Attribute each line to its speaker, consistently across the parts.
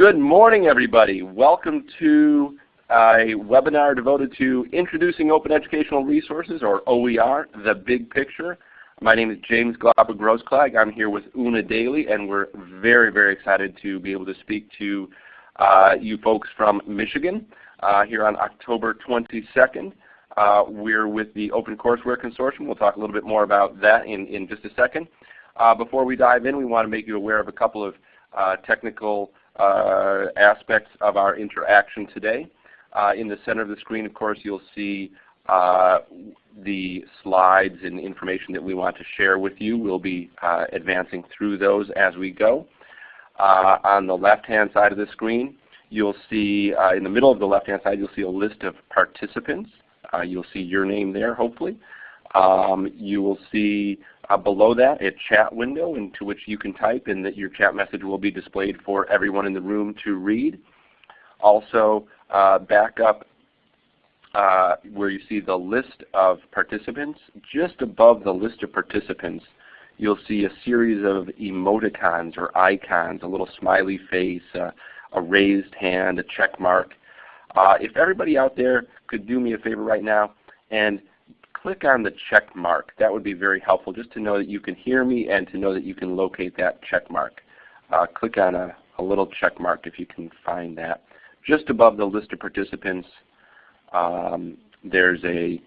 Speaker 1: Good morning everybody. Welcome to a webinar devoted to Introducing Open Educational Resources or OER, the big picture. My name is James Glapa-Grossklag. I'm here with Una Daly and we're very, very excited to be able to speak to uh, you folks from Michigan uh, here on October 22nd. Uh, we're with the Open Courseware Consortium. We'll talk a little bit more about that in, in just a second. Uh, before we dive in, we want to make you aware of a couple of uh, technical aspects of our interaction today. Uh, in the center of the screen, of course, you'll see uh, the slides and information that we want to share with you. We'll be advancing through those as we go. on the left-hand side of the screen, you'll see in the middle of the left-hand side, you'll see a list of participants. you'll see your name there, hopefully. Um, you will see uh, below that a chat window into which you can type and that your chat message will be displayed for everyone in the room to read. Also uh, back up uh, where you see the list of participants, just above the list of participants you'll see a series of emoticons or icons, a little smiley face, uh, a raised hand, a check mark. Uh, if everybody out there could do me a favor right now and click on the check mark. That would be very helpful just to know that you can hear me and to know that you can locate that check mark. Uh, click on a, a, little check mark if you can find that. Just above the list of participants, um, there's a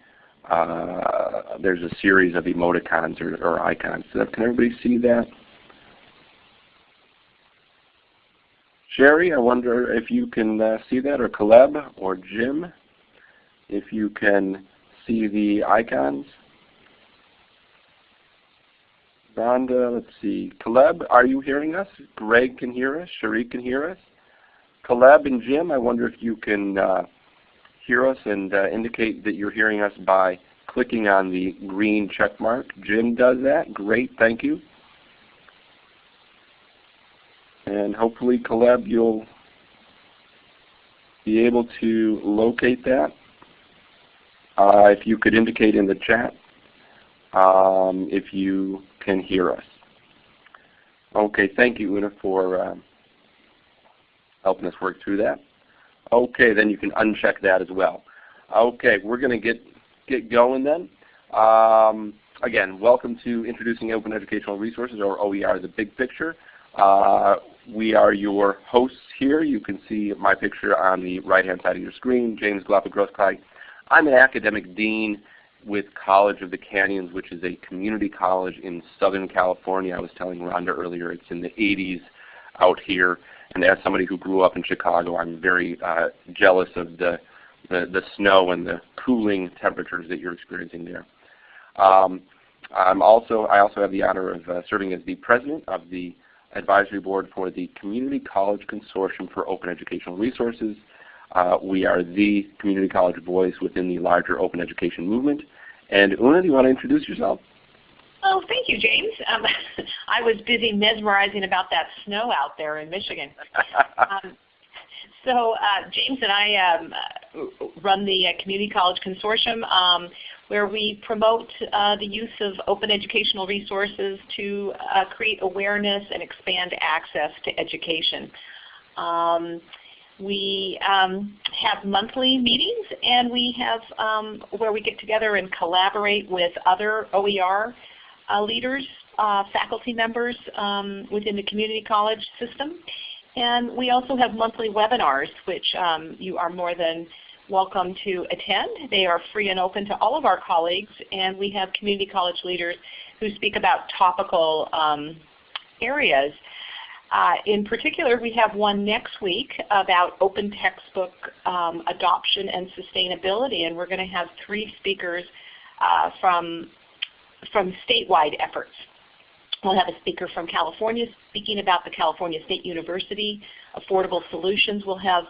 Speaker 1: uh, there's a series of emoticons or, or icons. So can everybody see that? Sherry, I wonder if you can uh, see that, or Caleb, or Jim, if you can see the icons. Rhonda, let's see. Caleb, are you hearing us? Greg can hear us. Sharik can hear us. Caleb and Jim, I wonder if you can uh, hear us and uh, indicate that you're hearing us by clicking on the green check mark. Jim does that. Great, thank you. And hopefully, Caleb, you'll be able to locate that. Uh, if you could indicate in the chat um, if you can hear us. Okay, thank you Una for um, helping us work through that. Okay, then you can uncheck that as well. Okay, we're going to get get going then. Um, again, welcome to Introducing Open Educational Resources, or OER, the big picture. Uh, we are your hosts here. You can see my picture on the right-hand side of your screen, James Glapa-Grossklag. I'm an academic dean with College of the Canyons, which is a community college in Southern California. I was telling Rhonda earlier, it's in the 80s out here. And as somebody who grew up in Chicago, I'm very uh, jealous of the, the, the, snow and the cooling temperatures that you're experiencing there. Um, I'm also, I also have the honor of uh, serving as the president of the advisory board for the Community College Consortium for Open Educational Resources. Uh, we are the community college voice within the larger open education movement. And Una, do you want to introduce yourself?
Speaker 2: Oh, thank you, James. Um, I was busy mesmerizing about that snow out there in Michigan. um, so uh, James and I um, run the uh, Community College Consortium um, where we promote uh, the use of open educational resources to uh, create awareness and expand access to education. Um, we um, have monthly meetings and we have um, where we get together and collaborate with other OER uh, leaders, uh, faculty members um, within the community college system. And we also have monthly webinars which um, you are more than welcome to attend. They are free and open to all of our colleagues and we have community college leaders who speak about topical um, areas uh, in particular, we have one next week about open textbook um, adoption and sustainability, and we're going to have three speakers uh, from, from statewide efforts. We'll have a speaker from California speaking about the California State University Affordable Solutions. We'll have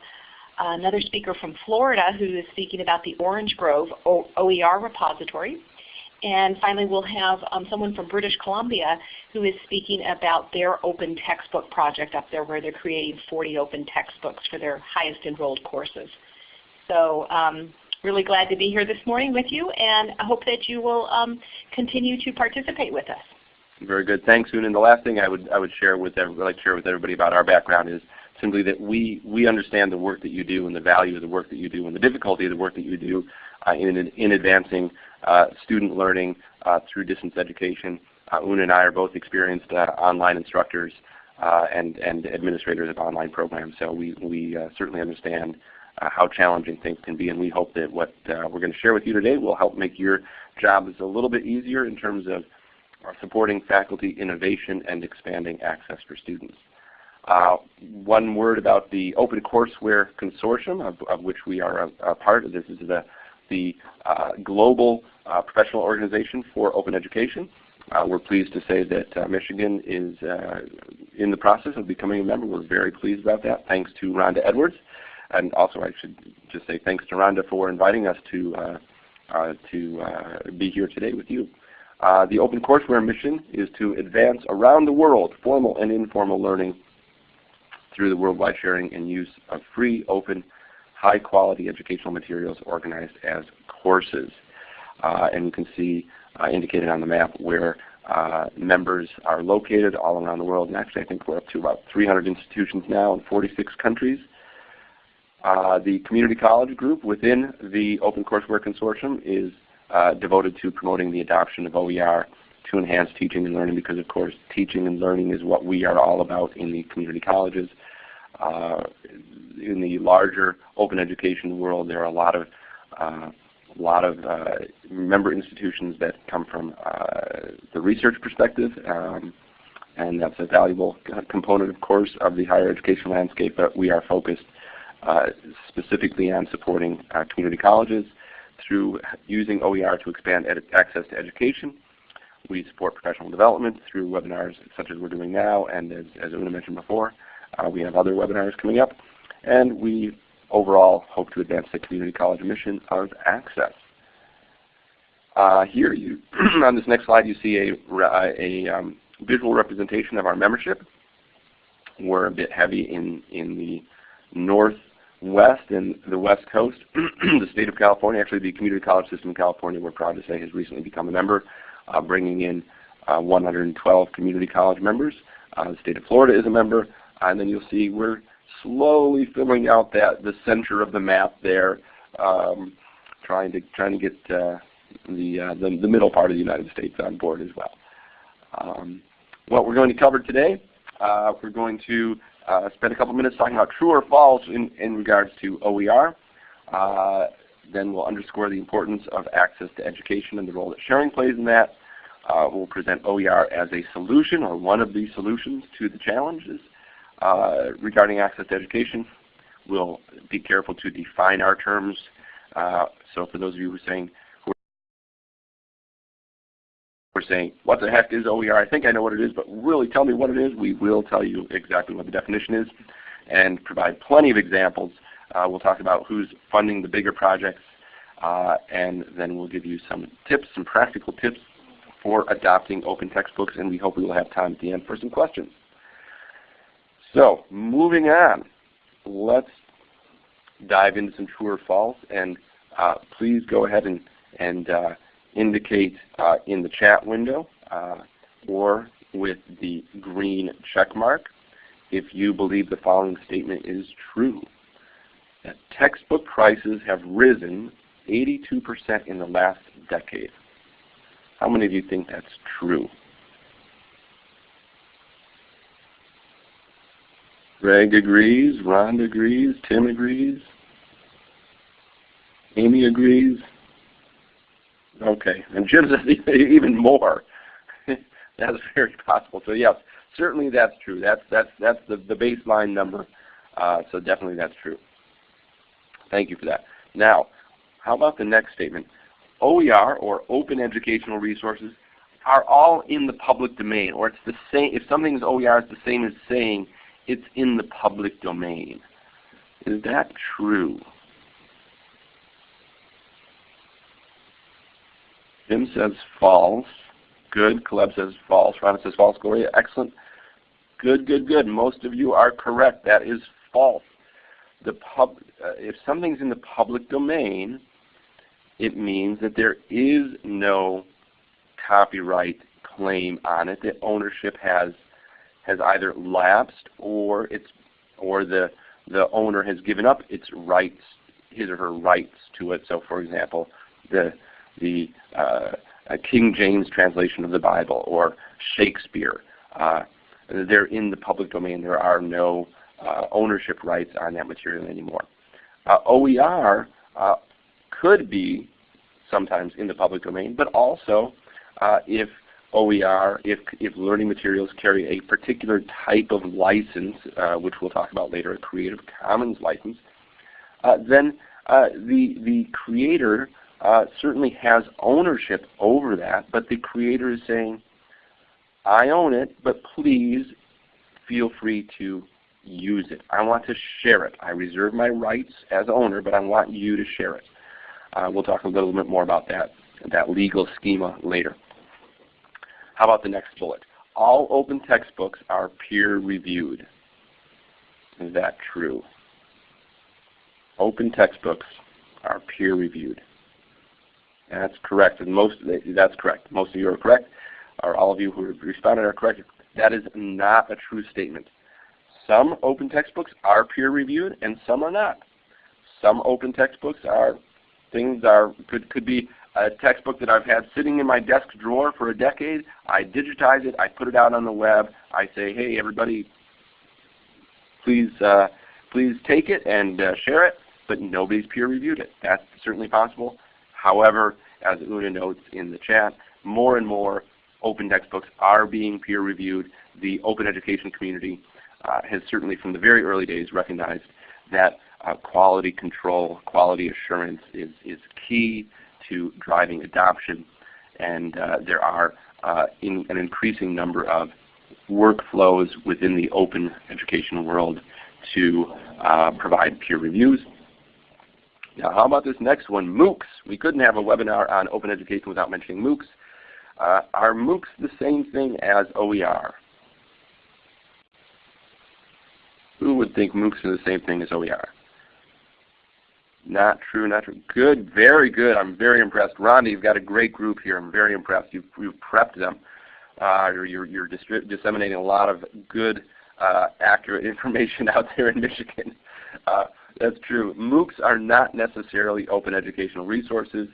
Speaker 2: another speaker from Florida who is speaking about the Orange Grove OER repository. And finally, we'll have um, someone from British Columbia who is speaking about their open textbook project up there where they're creating 40 open textbooks for their highest enrolled courses. So um, really glad to be here this morning with you and I hope that you will um, continue to participate with us.
Speaker 1: Very good. Thanks, Una. And the last thing I would I would share with like share with everybody about our background is simply that we, we understand the work that you do and the value of the work that you do and the difficulty of the work that you do Uh, in, in advancing uh, student learning uh, through distance education. Uh, Una and I are both experienced uh, online instructors and, and administrators of online programs, so we, we certainly understand how challenging things can be, and we hope that what we're going to share with you today will help make your jobs a little bit easier in terms of supporting faculty innovation and expanding access for students. Uh, one word about the OpenCourseWare Consortium, of, of which we are a, a, part of. This is the, the uh, global uh, professional organization for open education. Uh, we're pleased to say that uh, Michigan is uh, in the process of becoming a member. We're very pleased about that, thanks to Rhonda Edwards. And also I should just say thanks to Rhonda for inviting us to, to be here today with you. the OpenCourseWare mission is to advance around the world formal and informal learning through the worldwide sharing and use of free, open, high quality educational materials organized as courses. Uh, and you can see uh, indicated on the map where uh, members are located all around the world. And actually I think we're up to about 300 institutions now in 46 countries. Uh, the community college group within the OpenCourseWare Consortium is uh, devoted to promoting the adoption of OER to enhance teaching and learning because of course teaching and learning is what we are all about in the community colleges. Uh, in the larger open education world there are a lot of uh, a lot of uh, member institutions that come from uh, the research perspective. Um, and that's a valuable component of course of the higher education landscape but we are focused uh, specifically on supporting community colleges through using OER to expand access to education. We support professional development through webinars such as we're doing now, and as, as Una mentioned before, uh, we have other webinars coming up. And we overall hope to advance the community college mission of access. Uh, here you, on this next slide you see a, a um, visual representation of our membership. We're a bit heavy in, in the northwest and the west coast. the state of California, actually the community college system in California, we're proud to say has recently become a member uh, bringing in uh, 112 community college members. Uh, the state of Florida is a member. And then you'll see we're slowly filling out that the center of the map there, um, trying to trying to get uh, the, uh, the, the middle part of the United States on board as well. Um, what we're going to cover today, uh, we're going to uh, spend a couple minutes talking about true or false in, in regards to OER. Uh, then we'll underscore the importance of access to education and the role that sharing plays in that. Uh, we'll present OER as a solution or one of the solutions to the challenges regarding access to education. We'll be careful to define our terms. Uh, so for those of you who are saying, we're saying, what the heck is OER? I think I know what it is, but really tell me what it is. We will tell you exactly what the definition is and provide plenty of examples uh, we'll talk about who's funding the bigger projects, uh, and then we'll give you some tips, some practical tips for adopting open textbooks, and we hope we will have time at the end for some questions. So moving on, let's dive into some true or false, and uh, please go ahead and, and uh, indicate uh, in the chat window uh, or with the green check mark if you believe the following statement is true that textbook prices have risen 82% in the last decade. How many of you think that's true? Greg agrees, Ron agrees, Tim agrees, Amy agrees. Okay, and Jim says even more. that's very possible. So yes, certainly that's true. That's that's that's the, the baseline number. Uh, so definitely that's true. Thank you for that. Now, how about the next statement? OER, or Open Educational Resources, are all in the public domain, or it's the same. If something is OER, it's the same as saying it's in the public domain. Is that true? Jim says false. Good. Caleb says false. Rhonda says false. Gloria, excellent. Good, good, good. Most of you are correct. That is false the pub, uh, if something's in the public domain, it means that there is no copyright claim on it. That ownership has has either lapsed or it's or the the owner has given up its rights, his or her rights to it. So, for example, the the uh, King James translation of the Bible or Shakespeare, uh, they're in the public domain. There are no uh, ownership rights on that material anymore. Uh, OER uh, could be sometimes in the public domain, but also uh, if OER, if, if learning materials carry a particular type of license, uh, which we'll talk about later, a Creative Commons license, uh, then uh, the, the creator uh, certainly has ownership over that, but the creator is saying, I own it, but please feel free to use it. I want to share it. I reserve my rights as owner, but I want you to share it. Uh, we'll talk a little bit more about that, that legal schema later. How about the next bullet? All open textbooks are peer reviewed. Is that true? Open textbooks are peer reviewed. That's correct. And most that's correct. Most of you are correct, or all of you who responded are correct. That is not a true statement. Some open textbooks are peer reviewed and some are not. Some open textbooks are things are could could be a textbook that I've had sitting in my desk drawer for a decade. I digitize it, I put it out on the web, I say, hey everybody, please uh, please take it and uh, share it, but nobody's peer reviewed it. That's certainly possible. However, as Una notes in the chat, more and more open textbooks are being peer reviewed. The open education community uh, has certainly from the very early days recognized that uh, quality control, quality assurance is, is key to driving adoption. And uh, there are uh, in an increasing number of workflows within the open education world to uh, provide peer reviews. Now how about this next one, MOOCs. We couldn't have a webinar on open education without mentioning MOOCs. Uh, are MOOCs the same thing as OER? Who would think MOOCs are the same thing as OER? Not true, not true. Good, very good. I'm very impressed. Rhonda, you've got a great group here. I'm very impressed. You've, you've prepped them. Uh, you're, you're disseminating a lot of good, uh, accurate information out there in Michigan. Uh, that's true. MOOCs are not necessarily open educational resources.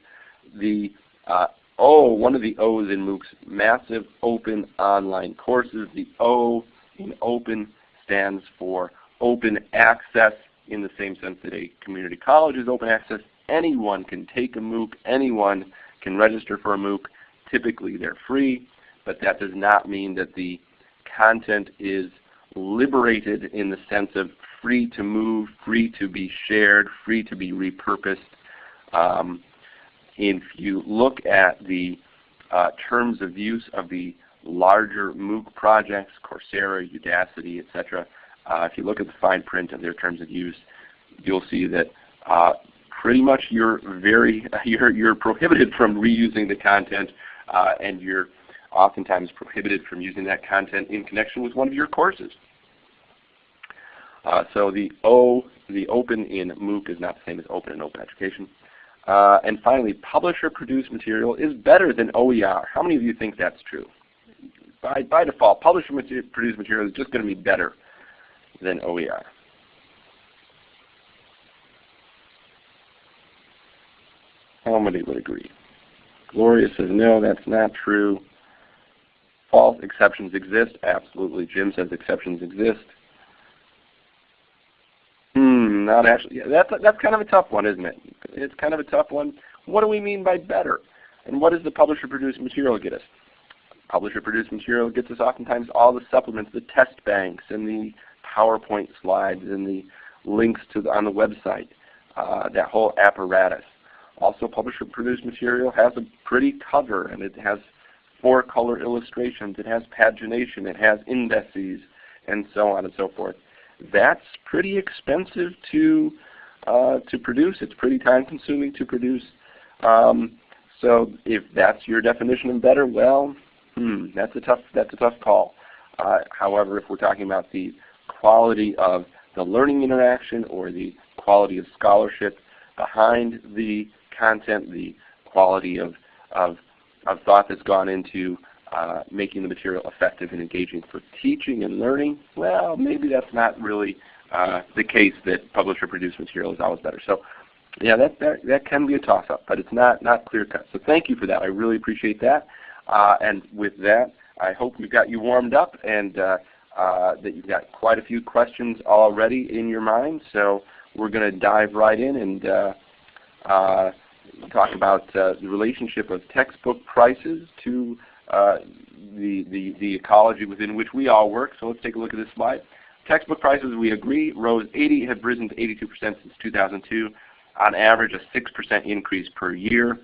Speaker 1: The uh, O, one of the O's in MOOCs, massive open online courses. The O in open stands for open access in the same sense that a community college is open access. Anyone can take a MOOC. Anyone can register for a MOOC. Typically they're free, but that does not mean that the content is liberated in the sense of free to move, free to be shared, free to be repurposed. Um, if you look at the uh, terms of use of the larger MOOC projects, Coursera, Udacity, etc., if you look at the fine print of their terms of use, you'll see that uh, pretty much you're very you're you're prohibited from reusing the content, uh, and you're oftentimes prohibited from using that content in connection with one of your courses. Uh, so the O, the open in MOOC is not the same as open in open education. Uh, and finally, publisher-produced material is better than OER. How many of you think that's true? By, by default, publisher-produced material is just going to be better than OER. How many would agree? Gloria says, no, that's not true. False exceptions exist. Absolutely. Jim says exceptions exist. Hmm, not actually. Yeah, that's, that's kind of a tough one, isn't it? It's kind of a tough one. What do we mean by better? And what does the publisher-produced material get us? Publisher-produced material gets us oftentimes all the supplements, the test banks, and the PowerPoint slides and the links to the, on the website, uh, that whole apparatus. Also publisher-produced material has a pretty cover and it has four color illustrations, it has pagination, it has indices, and so on and so forth. That's pretty expensive to uh, to produce. It's pretty time consuming to produce. Um, so if that's your definition of better, well, hmm, that's a tough that's a tough call. Uh, however, if we're talking about the quality of the learning interaction or the quality of scholarship behind the content, the quality of, of, of thought that's gone into uh, making the material effective and engaging for teaching and learning, well, maybe that's not really uh, the case that publisher produced material is always better. So yeah, that, that, that can be a toss-up, but it's not, not clear-cut. So thank you for that. I really appreciate that. Uh, and with that, I hope we've got you warmed up and uh, uh, that you've got quite a few questions already in your mind. So we're going to dive right in and uh, uh, talk about uh, the relationship of textbook prices to the, the, the ecology within which we all work. So let's take a look at this slide. Textbook prices, we agree, rose 80, have risen to 82% since 2002. On average, a 6% increase per year.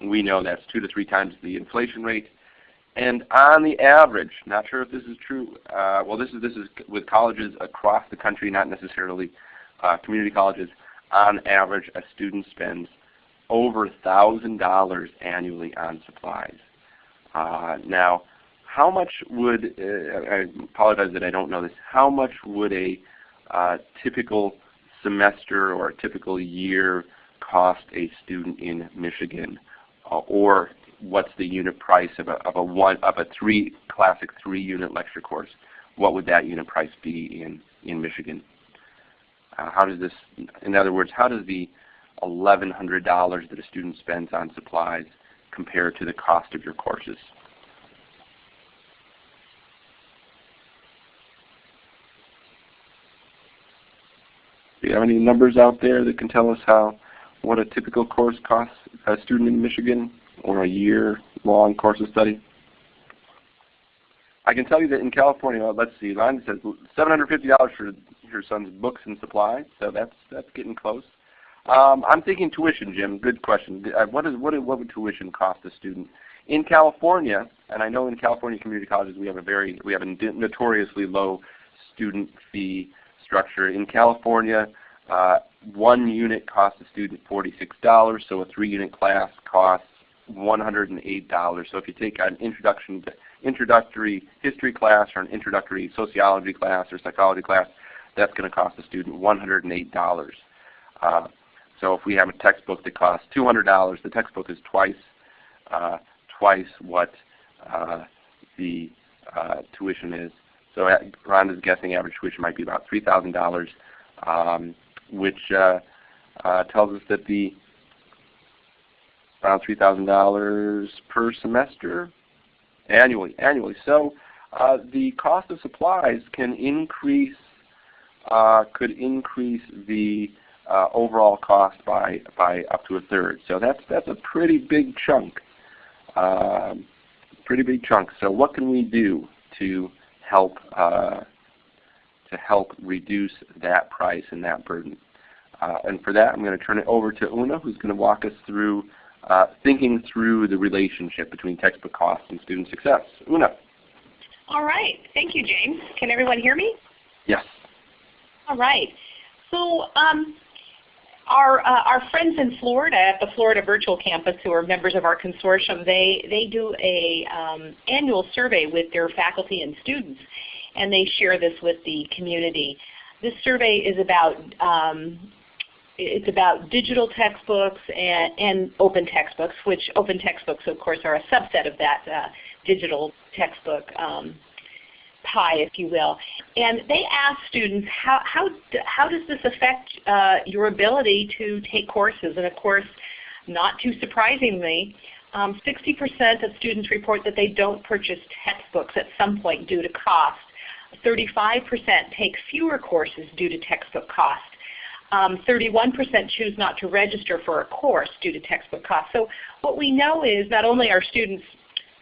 Speaker 1: We know that's two to three times the inflation rate. And on the average, not sure if this is true. Uh, well, this is this is with colleges across the country, not necessarily uh, community colleges. On average, a student spends over thousand dollars annually on supplies. Uh, now, how much would uh, I apologize that I don't know this. How much would a uh, typical semester or a typical year cost a student in Michigan, uh, or what's the unit price of a, of a one of a three classic three unit lecture course? What would that unit price be in in Michigan? Uh, how does this, in other words, how does the $1,100 that a student spends on supplies compare to the cost of your courses? Do you have any numbers out there that can tell us how what a typical course costs a student in Michigan or a year-long course of study? I can tell you that in California, let's see, line says $750 for your son's books and supplies, so that's that's getting close. Um, I'm thinking tuition, Jim. Good question. Uh, what is what what would tuition cost a student in California? And I know in California community colleges we have a very we have a notoriously low student fee structure. In California, uh, one unit costs a student $46, so a three-unit class costs $108. So if you take an introduction to introductory history class or an introductory sociology class or psychology class, that's going to cost a student $108. Uh, so if we have a textbook that costs $200, the textbook is twice uh, twice what uh, the uh, tuition is. So Ron is guessing average tuition might be about $3,000, um, which uh, uh, tells us that the around $3,000 per semester annually. Annually. So uh, the cost of supplies can increase uh, could increase the uh, overall cost by by up to a third. So that's that's a pretty big chunk. Um, pretty big chunk. So what can we do to help uh, to help reduce that price and that burden? Uh, and for that, I'm going to turn it over to Una, who's going to walk us through uh, thinking through the relationship between textbook costs and student success. Una.
Speaker 2: All right. Thank you, James. Can everyone hear me?
Speaker 1: Yes.
Speaker 2: All right. So um, our, uh, our friends in Florida at the Florida Virtual Campus who are members of our consortium, they, they do a um, annual survey with their faculty and students, and they share this with the community. This survey is about um, it's about digital textbooks and, and, open textbooks, which open textbooks, of course, are a subset of that uh, digital textbook um, pie, if you will. And they ask students, how, how, how does this affect uh, your ability to take courses? And of course, not too surprisingly, 60% um, of students report that they don't purchase textbooks at some point due to cost. 35% take fewer courses due to textbook cost. 31% um, choose not to register for a course due to textbook costs. So what we know is not only are students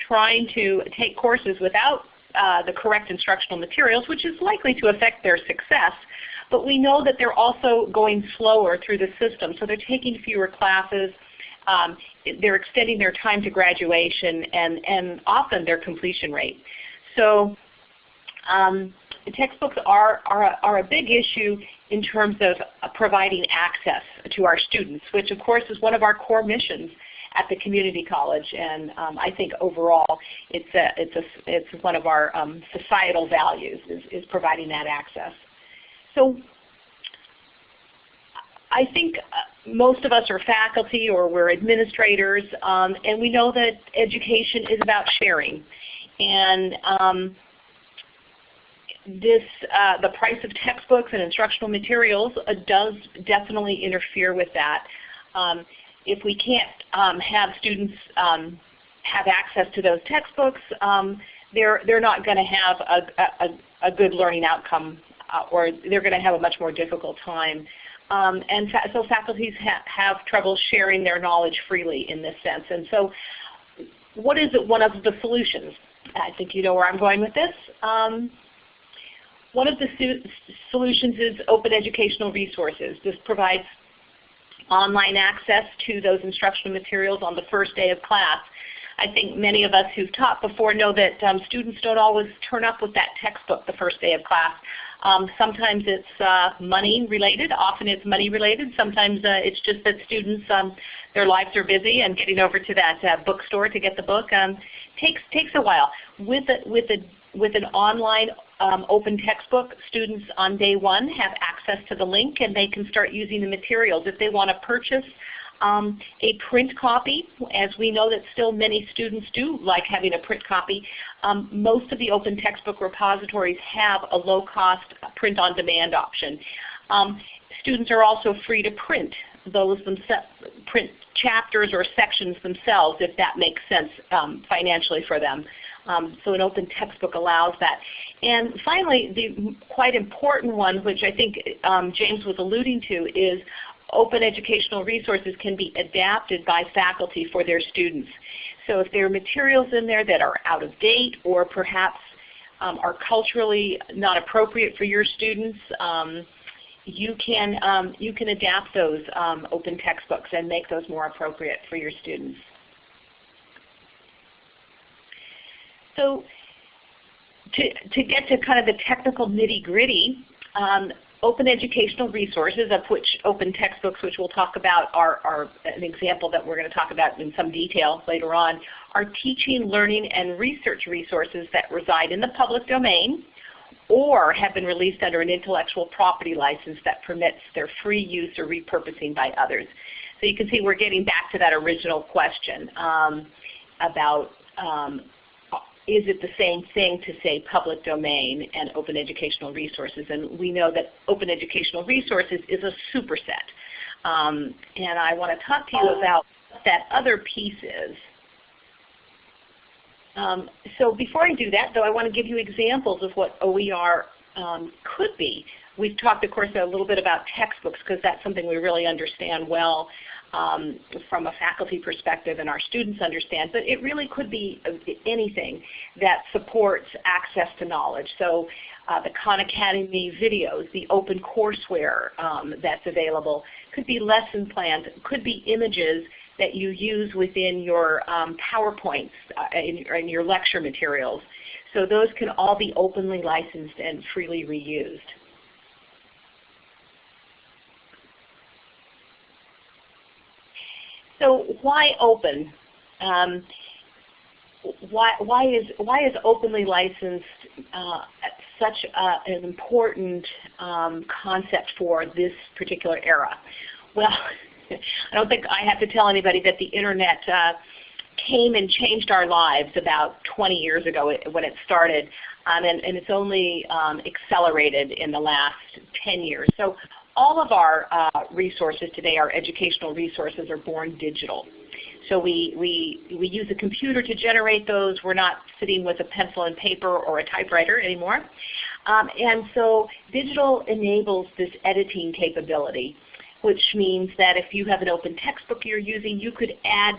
Speaker 2: trying to take courses without uh, the correct instructional materials, which is likely to affect their success. But we know that they're also going slower through the system. So they're taking fewer classes. Um, they're extending their time to graduation and, and often their completion rate. So um, textbooks are, are, are a big issue in terms of providing access to our students, which of course is one of our core missions at the community college. And um, I think overall it's, a, it's, a, it's one of our um, societal values is, is providing that access. So I think uh, most of us are faculty or we're administrators, um, and we know that education is about sharing. And um, this, uh, the price of textbooks and instructional materials uh, does definitely interfere with that. Um, if we can't um, have students um, have access to those textbooks, um, they're, they're not going to have a, a, a, good learning outcome uh, or they're going to have a much more difficult time. Um, and fa so faculties ha have trouble sharing their knowledge freely in this sense. And so what is one of the solutions? I think you know where I'm going with this. One of the solutions is open educational resources. This provides online access to those instructional materials on the first day of class. I think many of us who've taught before know that um, students don't always turn up with that textbook the first day of class. Um, sometimes it's uh, money related, often it's money related, sometimes uh, it's just that students, um, their lives are busy and getting over to that uh, bookstore to get the book um, takes, takes a while. With, a, with, a, with an online um, open textbook, students on day one have access to the link and they can start using the materials. If they want to purchase um, a print copy, as we know that still many students do like having a print copy, um, most of the open textbook repositories have a low-cost print-on-demand option. Um, students are also free to print those print chapters or sections themselves if that makes sense um, financially for them. Um, so an open textbook allows that. And finally, the quite important one, which I think um, James was alluding to, is open educational resources can be adapted by faculty for their students. So if there are materials in there that are out of date or perhaps um, are culturally not appropriate for your students, um, you can um, you can adapt those um, open textbooks and make those more appropriate for your students. So to, to get to kind of the technical nitty gritty, um, open educational resources, of which open textbooks, which we'll talk about, are, are an example that we're going to talk about in some detail later on, are teaching, learning, and research resources that reside in the public domain or have been released under an intellectual property license that permits their free use or repurposing by others. So you can see we're getting back to that original question um, about um, is it the same thing to say public domain and open educational resources? And we know that open educational resources is a superset. Um, and I want to talk to you about what that other piece is. Um, so before I do that, though, I want to give you examples of what OER um, could be. We've talked, of course, a little bit about textbooks because that's something we really understand well um, from a faculty perspective and our students understand, but it really could be anything that supports access to knowledge. So uh, the Khan Academy videos, the open courseware um, that's available, could be lesson plans, could be images that you use within your um, PowerPoints uh, in, in your lecture materials. So those can all be openly licensed and freely reused. So why open? Um, why, why, is, why is openly licensed uh, such a, an important um, concept for this particular era? Well, I don't think I have to tell anybody that the Internet uh, came and changed our lives about 20 years ago when it started, um, and, and, it's only um, accelerated in the last 10 years. So all of our uh, resources today, our educational resources, are born digital. So we, we, we use a computer to generate those. We're not sitting with a pencil and paper or a typewriter anymore. Um, and so digital enables this editing capability, which means that if you have an open textbook you're using, you could add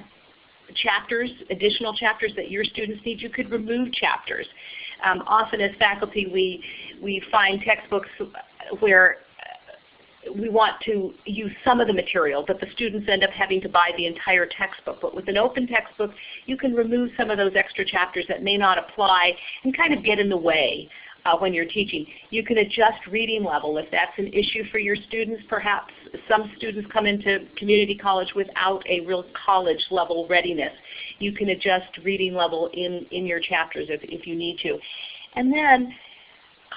Speaker 2: chapters, additional chapters that your students need. You could remove chapters. Um, often as faculty we, we find textbooks where we want to use some of the material, but the students end up having to buy the entire textbook. But with an open textbook, you can remove some of those extra chapters that may not apply and kind of get in the way uh, when you're teaching. You can adjust reading level if that's an issue for your students. Perhaps some students come into community college without a real college level readiness. You can adjust reading level in, in your chapters if, if you need to. And then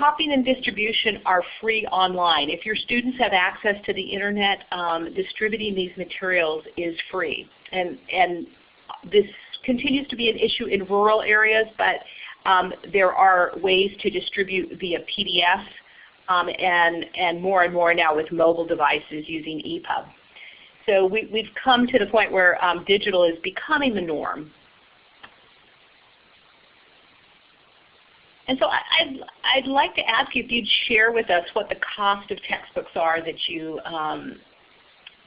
Speaker 2: Copying and distribution are free online. If your students have access to the Internet, um, distributing these materials is free. And, and this continues to be an issue in rural areas, but Um, there are ways to distribute via PDF um, and, and more and more now with mobile devices using EPUB. So we, have come to the point where um, digital is becoming the norm. And so I'd, I'd like to ask you if you'd share with us what the cost of textbooks are that you um,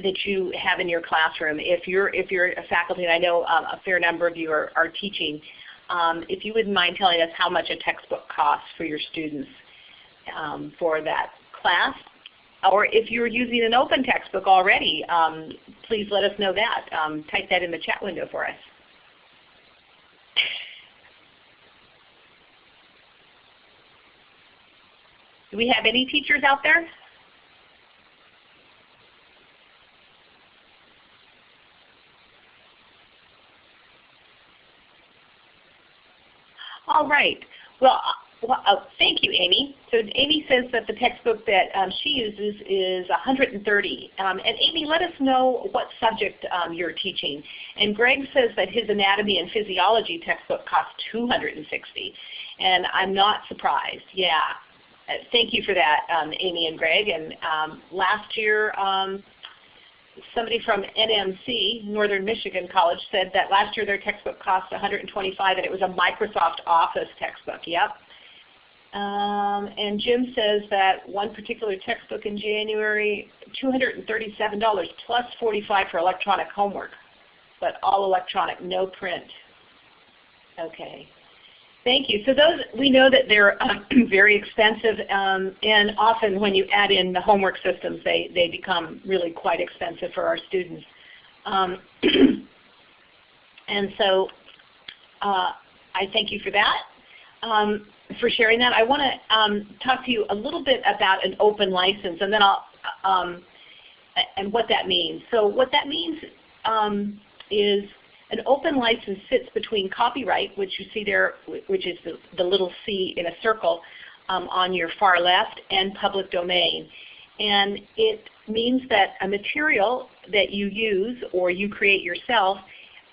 Speaker 2: that you have in your classroom. If you're if you're a faculty, and I know um, a fair number of you are, are teaching, um, if you wouldn't mind telling us how much a textbook costs for your students um, for that class, or if you're using an open textbook already, um, please let us know that. Um, type that in the chat window for us. Do we have any teachers out there? All right. Well, uh, well uh, thank you, Amy. So Amy says that the textbook that um, she uses is 130. Um, and Amy, let us know what subject um, you're teaching. And Greg says that his anatomy and physiology textbook costs 260. And I'm not surprised. Yeah. Thank you for that, um, Amy and Greg. And um, last year, um, somebody from NMC, Northern Michigan College, said that last year their textbook cost 125 and it was a Microsoft Office textbook. Yep. Um, and Jim says that one particular textbook in January, $237 plus 45 for electronic homework, but all electronic, no print. Okay. Thank you. So those, we know that they're uh, very expensive, um, and often when you add in the homework systems, they, they become really quite expensive for our students. Um, and so uh, I thank you for that, um, for sharing that. I want to um, talk to you a little bit about an open license, and then I'll, um, and what that means. So what that means um, is an open license sits between copyright, which you see there, which is the, the little C in a circle um, on your far left, and public domain. And it means that a material that you use or you create yourself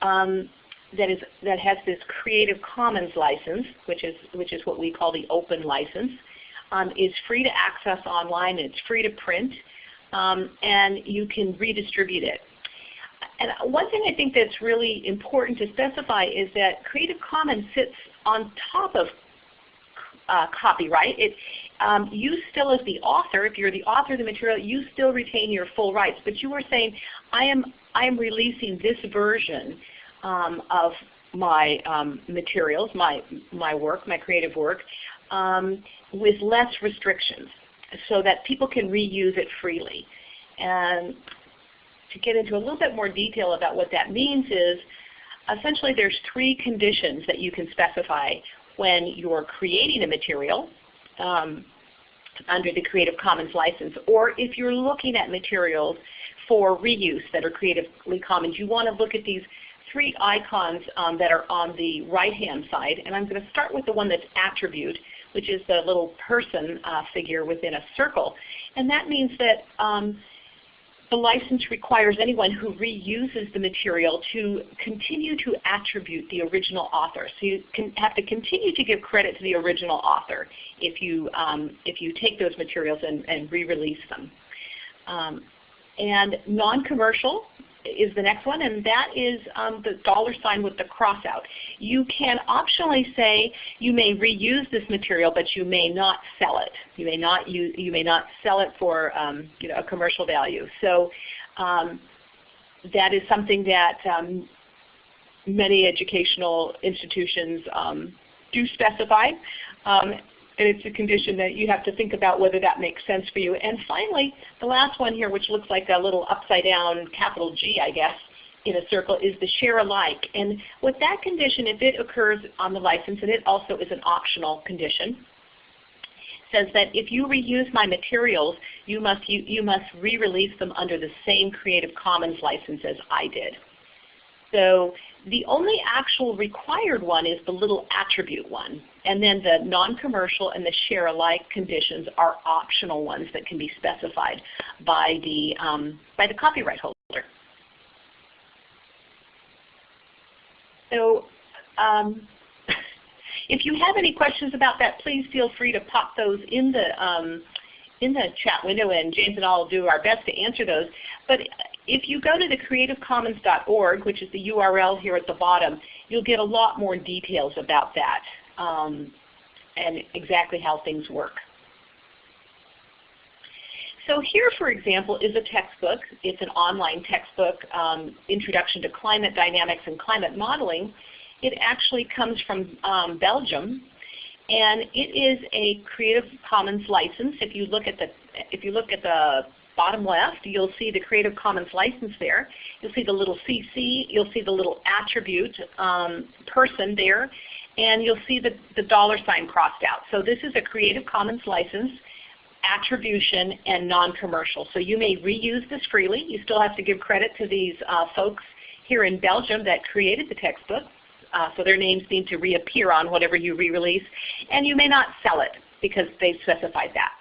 Speaker 2: um, that is that has this Creative Commons license, which is which is what we call the open license, um, is free to access online. It's free to print, um, and you can redistribute it. And one thing I think that's really important to specify is that Creative Commons sits on top of uh, copyright. It, um, you still as the author, if you're the author of the material, you still retain your full rights. But you are saying, I am, I am releasing this version um, of my um, materials, my, my work, my creative work, um, with less restrictions so that people can reuse it freely. And to get into a little bit more detail about what that means is essentially there's three conditions that you can specify when you're creating a material um, under the Creative Commons license, or if you're looking at materials for reuse that are Creatively Commons, you want to look at these three icons um, that are on the right-hand side. And I'm going to start with the one that's attribute, which is the little person uh, figure within a circle. And that means that um, the license requires anyone who reuses the material to continue to attribute the original author. So you have to continue to give credit to the original author if you, um, if you take those materials and, and re-release them. Um, and non-commercial is the next one, and that is um, the dollar sign with the cross out. You can optionally say you may reuse this material, but you may not sell it. You may not you you may not sell it for um, you know a commercial value. So um, that is something that um, many educational institutions um, do specify. And it's a condition that you have to think about whether that makes sense for you. And finally, the last one here, which looks like a little upside down capital G, I guess, in a circle, is the share alike. And with that condition, if it occurs on the license, and it also is an optional condition, says that if you reuse my materials, you must, you, you must re-release them under the same Creative Commons license as I did. So the only actual required one is the little attribute one. And then the non-commercial and the share alike conditions are optional ones that can be specified by the, um, by the copyright holder. So um, if you have any questions about that, please feel free to pop those in the um, in the chat window, and James and I will do our best to answer those. But if you go to the creativecommons.org, which is the URL here at the bottom, you'll get a lot more details about that um, and exactly how things work. So here, for example, is a textbook. It's an online textbook, um, Introduction to Climate Dynamics and Climate Modeling. It actually comes from um, Belgium, and it is a Creative Commons license. If you look at the if you look at the bottom left, you'll see the Creative Commons license there. You'll see the little CC. You'll see the little attribute um, person there, and you'll see the, the dollar sign crossed out. So this is a Creative Commons license attribution, and non-commercial. So you may reuse this freely. You still have to give credit to these uh, folks here in Belgium that created the textbook. Uh, so their names need to reappear on whatever you re-release. And you may not sell it because they've specified that.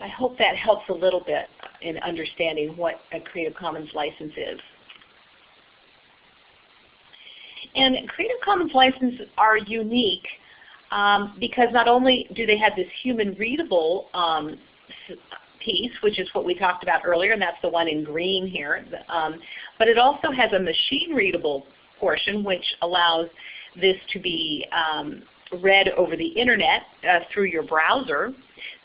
Speaker 2: I hope that helps a little bit in understanding what a Creative Commons license is. And Creative Commons licenses are unique um, because not only do they have this human readable um, piece, which is what we talked about earlier, and that's the one in green here, um, but it also has a machine readable portion which allows this to be um, read over the internet uh, through your browser.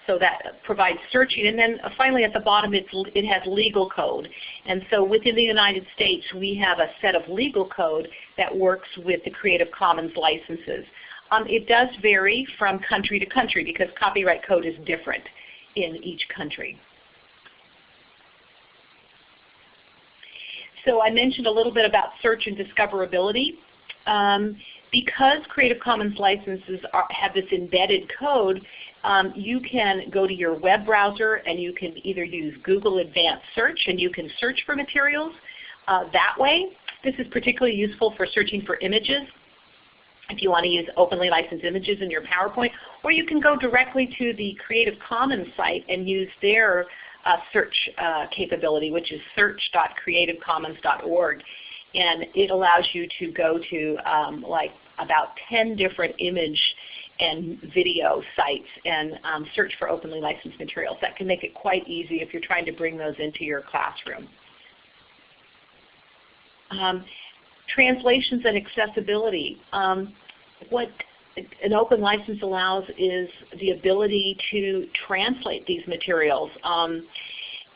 Speaker 2: So that provides searching. And then uh, finally at the bottom it has legal code. And so within the United States we have a set of legal code that works with the Creative Commons licenses. Um, it does vary from country to country because copyright code is different in each country. So I mentioned a little bit about search and discoverability. Um, because Creative Commons licenses are, have this embedded code, um, you can go to your web browser and you can either use Google Advanced Search and you can search for materials uh, that way. This is particularly useful for searching for images if you want to use openly licensed images in your PowerPoint, or you can go directly to the Creative Commons site and use their uh, search uh, capability, which is search.creativecommons.org. And it allows you to go to um, like about 10 different image and video sites and um, search for openly licensed materials. That can make it quite easy if you're trying to bring those into your classroom. Um, translations and accessibility. Um, what an open license allows is the ability to translate these materials. Um,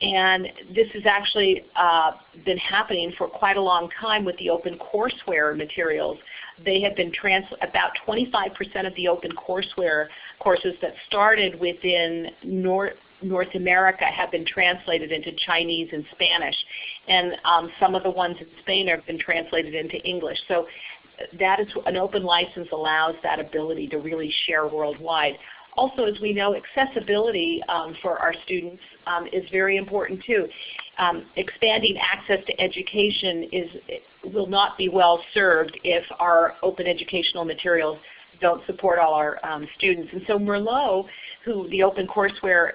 Speaker 2: and this has actually uh, been happening for quite a long time with the open courseware materials. They have been about 25% of the open courseware courses that started within North, North America have been translated into Chinese and Spanish. And um, some of the ones in Spain have been translated into English. So that is an open license allows that ability to really share worldwide. Also, as we know, accessibility um, for our students um, is very important too. Um, expanding access to education is, will not be well served if our open educational materials don't support all our um, students. And so Merlot, who the OpenCourseware,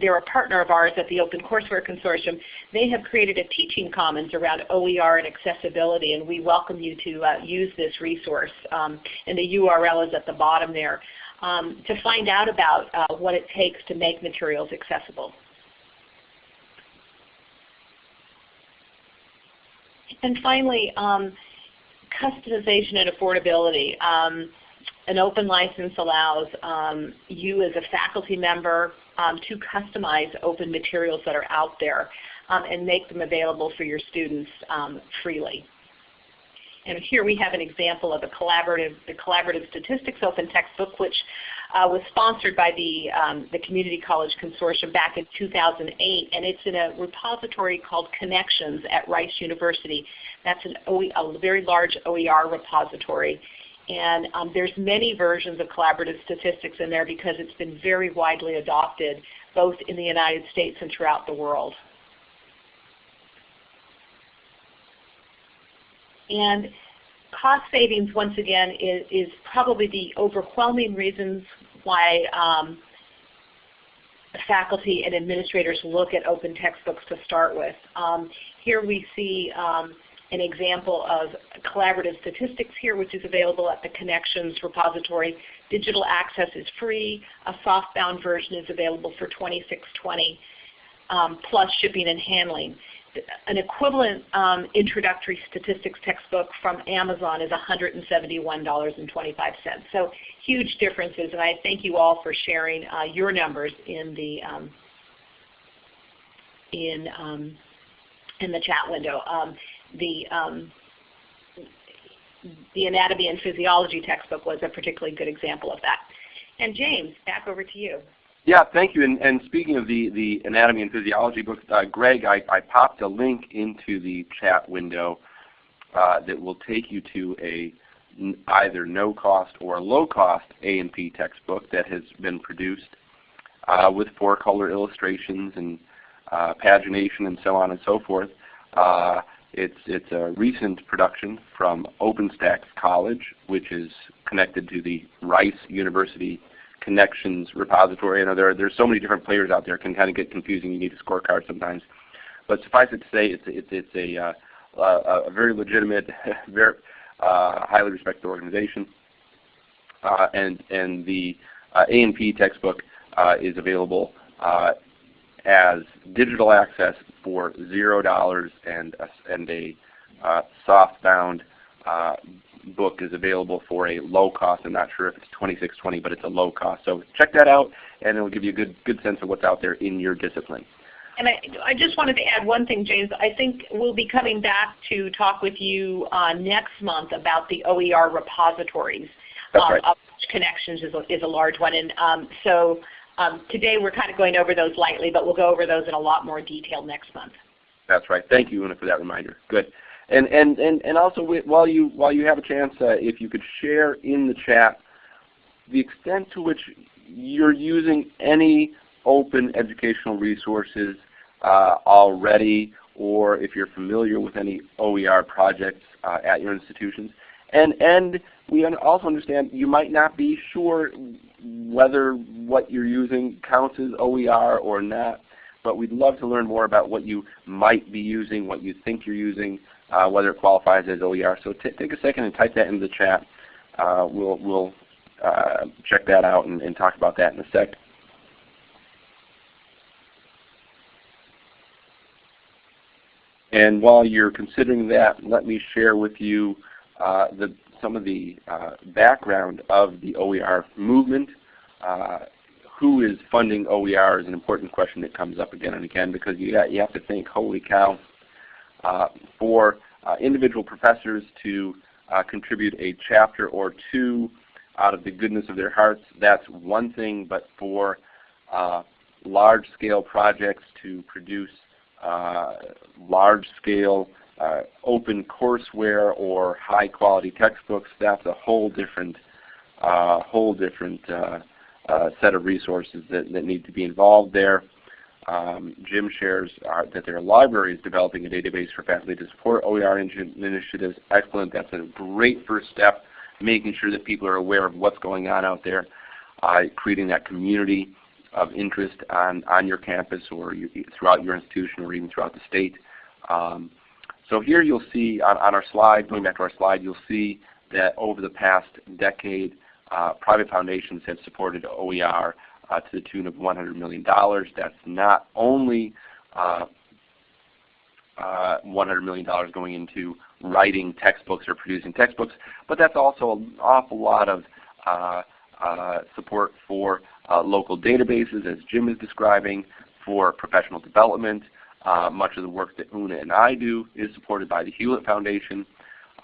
Speaker 2: they're a partner of ours at the OpenCourseware Consortium, they have created a teaching commons around OER and accessibility, and we welcome you to uh, use this resource. Um, and the URL is at the bottom there um, to find out about uh, what it takes to make materials accessible. And finally, um, customization and affordability. Um, an open license allows um, you as a faculty member um, to customize open materials that are out there um, and make them available for your students um, freely. And here we have an example of a collaborative, the Collaborative Statistics Open Textbook, which uh, was sponsored by the, um, the Community College Consortium back in 2008, and it's in a repository called Connexions at Rice University. That's an OE, a very large OER repository. And um, there's many versions of collaborative statistics in there because it's been very widely adopted both in the United States and throughout the world. And cost savings, once again, is, is probably the overwhelming reasons why um, faculty and administrators look at open textbooks to start with. Um, here we see um, an example of collaborative statistics here, which is available at the Connexions repository. Digital access is free. A softbound version is available for 2620 um, plus shipping and handling. An equivalent um, introductory statistics textbook from Amazon is $171.25. So huge differences, and I thank you all for sharing uh, your numbers in the um, in um, in the chat window. Um, the um, the anatomy and physiology textbook was a particularly good example of that. And James, back over to you.
Speaker 1: Yeah, thank you. And, and speaking of the, the anatomy and physiology book, uh, Greg, I, I popped a link into the chat window uh, that will take you to a either no cost or low cost A&P textbook that has been produced uh, with four color illustrations and uh, pagination and so on and so forth. Uh, it's, it's a recent production from OpenStax College, which is connected to the Rice University Connexions repository. I know there are, there's so many different players out there. It can kind of get confusing. You need a scorecard sometimes. But suffice it to say, it's, it's, it's a, uh, a very legitimate, very uh, highly respected organization. Uh, and, and the uh, A&P textbook uh, is available uh, as digital access for zero dollars, and a, and a softbound book is available for a low cost. I'm not sure if it's 2620, but it's a low cost. So check that out, and it will give you a good good sense of what's out there in your discipline.
Speaker 2: And I, I just wanted to add one thing, James. I think we'll be coming back to talk with you uh, next month about the OER repositories.
Speaker 1: That's um, right.
Speaker 2: Connexions is a, is a large one. And um, so um, today we're kind of going over those lightly, but we'll go over those in a lot more detail next month.
Speaker 1: That's right. Thank you, Una, for that reminder. Good. And and and and also while you while you have a chance, uh, if you could share in the chat the extent to which you're using any open educational resources uh, already, or if you're familiar with any OER projects uh, at your institutions. And and we also understand you might not be sure whether what you're using counts as OER or not, but we'd love to learn more about what you might be using, what you think you're using, uh, whether it qualifies as OER. So take a second and type that into the chat. Uh, we'll we'll uh, check that out and, and, talk about that in a sec. And while you're considering that, let me share with you uh, the, some of the uh, background of the OER movement. Uh, who is funding OER is an important question that comes up again and again because you, got, you have to think, holy cow, for uh, individual professors to uh, contribute a chapter or two out of the goodness of their hearts, that's one thing, but for uh, large-scale projects to produce uh, large-scale uh, open courseware or high-quality textbooks, that's a whole different, whole different set of resources that, that need to be involved there. Um, Jim shares uh, that their library is developing a database for faculty to support OER initiatives. Excellent. That's a great first step, making sure that people are aware of what's going on out there, uh, creating that community of interest on, on your campus or you, throughout your institution or even throughout the state. Um, so here you'll see on, on, our slide, going back to our slide, you'll see that over the past decade, uh, private foundations have supported OER uh, to the tune of $100 million. That's not only uh, uh, $100 million going into writing textbooks or producing textbooks, but that's also an awful lot of uh, uh, support for uh, local databases, as Jim is describing, for professional development. much of the work that Una and I do is supported by the Hewlett Foundation.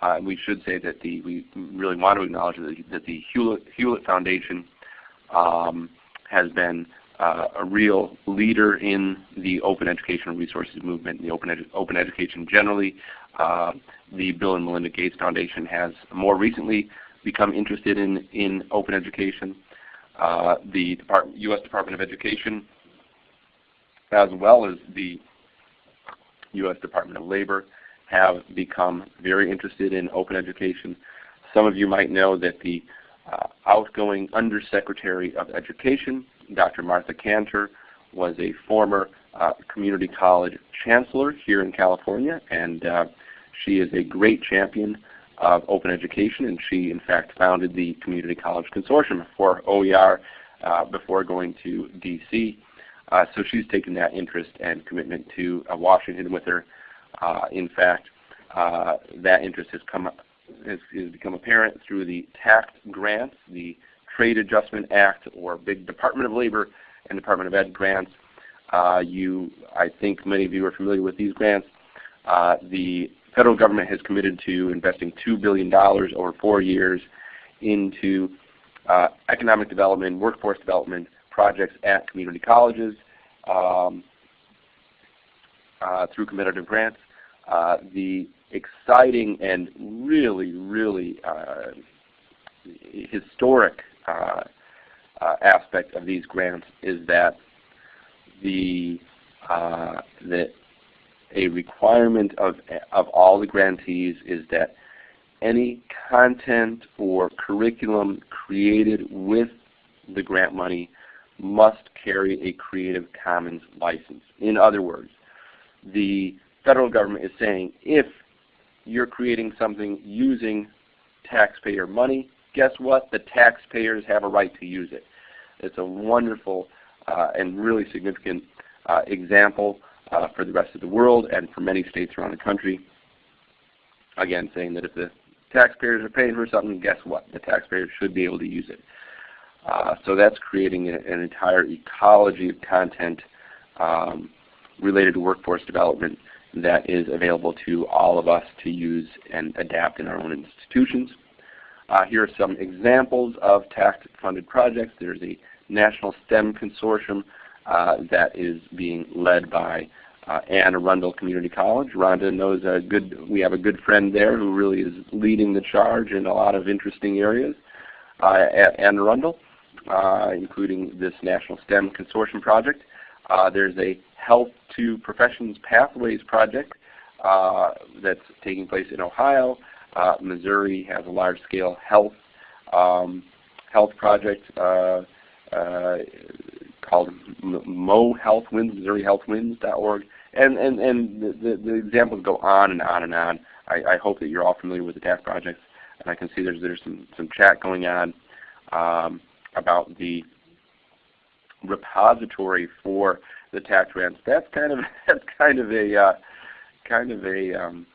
Speaker 1: And we should say that the we really want to acknowledge that the, that the Hewlett, Hewlett Foundation um, has been uh, a real leader in the open educational resources movement, and the open, edu open education generally. Uh, the Bill and Melinda Gates Foundation has more recently become interested in, in open education. Uh, the Depart U.S. Department of Education, as well as the U.S. Department of Labor, have become very interested in open education. Some of you might know that the uh, outgoing Undersecretary of Education, Dr. Martha Kanter, was a former uh, community college chancellor here in California, and uh, She is a great champion of open education, and she in fact founded the Community College Consortium for OER uh, before going to DC. Uh, so she's taken that interest and commitment to uh, Washington with her. In fact, that interest has come has, has, become apparent through the TAACCCT grants, the Trade Adjustment Act, or big Department of Labor and Department of Ed grants. Uh, you, I think many of you are familiar with these grants. the federal government has committed to investing $2 billion over four years into uh, economic development, workforce development projects at community colleges um, uh, through competitive grants. Uh, the exciting and really, really uh, historic uh, uh, aspect of these grants is that the that a requirement of, of all the grantees is that any content or curriculum created with the grant money must carry a Creative Commons license. In other words, the federal government is saying if you're creating something using taxpayer money, guess what? The taxpayers have a right to use it. It's a wonderful uh, and really significant uh, example uh, for the rest of the world and for many states around the country. Again, saying that if the taxpayers are paying for something, guess what? The taxpayers should be able to use it. Uh, so that's creating a, an entire ecology of content um, related to workforce development that is available to all of us to use and adapt in our own institutions. Uh, here are some examples of TAACCCT-funded projects. There's a National STEM Consortium uh, that is being led by uh, Anne Arundel Community College. Rhonda knows a good, we have a good friend there who really is leading the charge in a lot of interesting areas uh, at Anne Arundel, uh, including this National STEM Consortium project. Uh, there's a Health to Professions Pathways project uh, that's taking place in Ohio. Uh, Missouri has a large-scale health um, health project called Mo Health Wins, MissouriHealthWins.org. And, and, and the, the, examples go on and on and on. I, I hope that you're all familiar with the TAACCCT projects. And I can see there's, there's some, some chat going on um, about the repository for the TAACCCT grants. That's kind of that's kind of a uh, kind of a, um,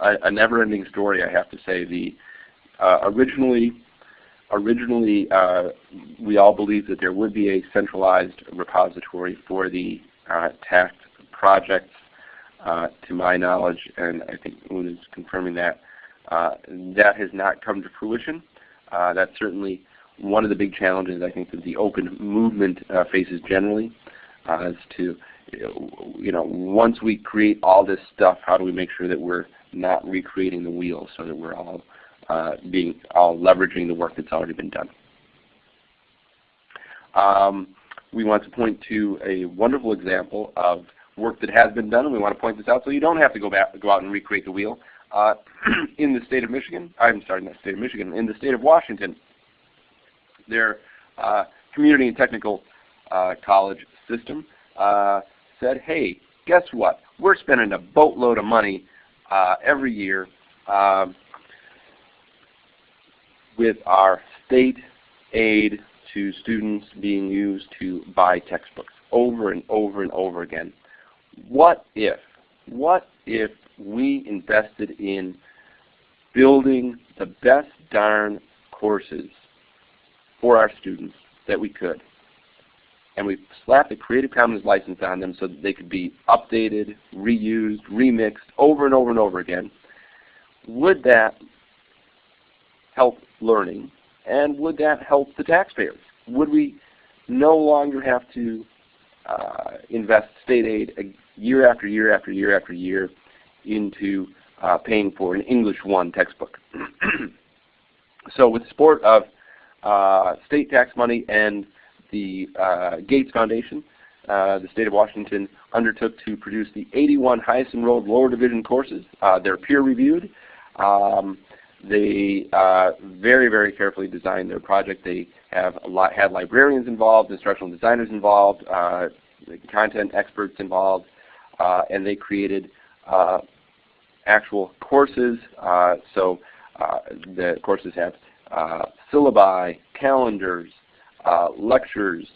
Speaker 1: a, a never-ending story, I have to say. The uh, originally originally uh, we all believed that there would be a centralized repository for the uh, TAACCCT projects. Uh, to my knowledge, and I think Un is confirming that, uh, that has not come to fruition. That's certainly one of the big challenges I think that the open movement uh, faces generally, is to you know once we create all this stuff, how do we make sure that we're not recreating the wheel so that we're all uh, being all leveraging the work that's already been done. Um, we want to point to a wonderful example of work that has been done, and we want to point this out so you don't have to go back, go out and recreate the wheel. Uh, in the state of Michigan, I'm sorry, not state of Michigan, in the state of Washington, their uh, community and technical uh, college system uh, said, hey, guess what? We're spending a boatload of money uh, every year um, with our state aid to students being used to buy textbooks over and over and over again. What if, what if we invested in building the best darn courses for our students that we could? And we slapped a Creative Commons license on them so that they could be updated, reused, remixed over and over and over again. Would that help learning? And would that help the taxpayers? Would we no longer have to uh, invest state aid year after year after year after year into uh, paying for an English 1 textbook? so with the support of state tax money and the uh, Gates Foundation, uh, the state of Washington undertook to produce the 81 highest enrolled lower division courses. Uh, they're peer reviewed. Um, they uh, very, very carefully designed their project. They have lot, had librarians involved, instructional designers involved, uh, content experts involved, uh, and they created uh, actual courses. Uh, so uh, the courses have uh, syllabi, calendars, uh, lectures,